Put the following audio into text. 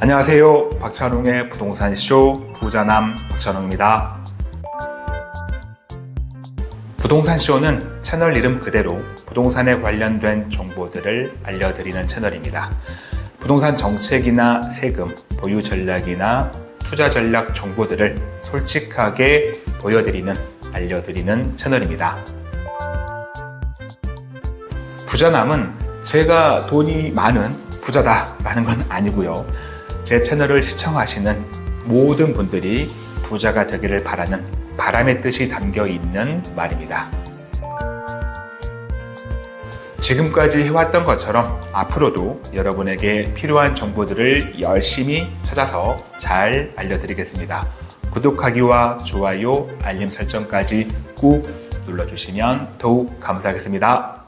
안녕하세요. 박찬웅의 부동산 쇼 부자남 박찬웅입니다. 부동산 쇼는 채널 이름 그대로 부동산에 관련된 정보들을 알려드리는 채널입니다. 부동산 정책이나 세금, 보유 전략이나 투자 전략 정보들을 솔직하게 보여드리는, 알려드리는 채널입니다. 부자남은 제가 돈이 많은 부자다 라는 건 아니고요. 제 채널을 시청하시는 모든 분들이 부자가 되기를 바라는 바람의 뜻이 담겨 있는 말입니다. 지금까지 해왔던 것처럼 앞으로도 여러분에게 필요한 정보들을 열심히 찾아서 잘 알려드리겠습니다. 구독하기와 좋아요, 알림 설정까지 꾹 눌러주시면 더욱 감사하겠습니다.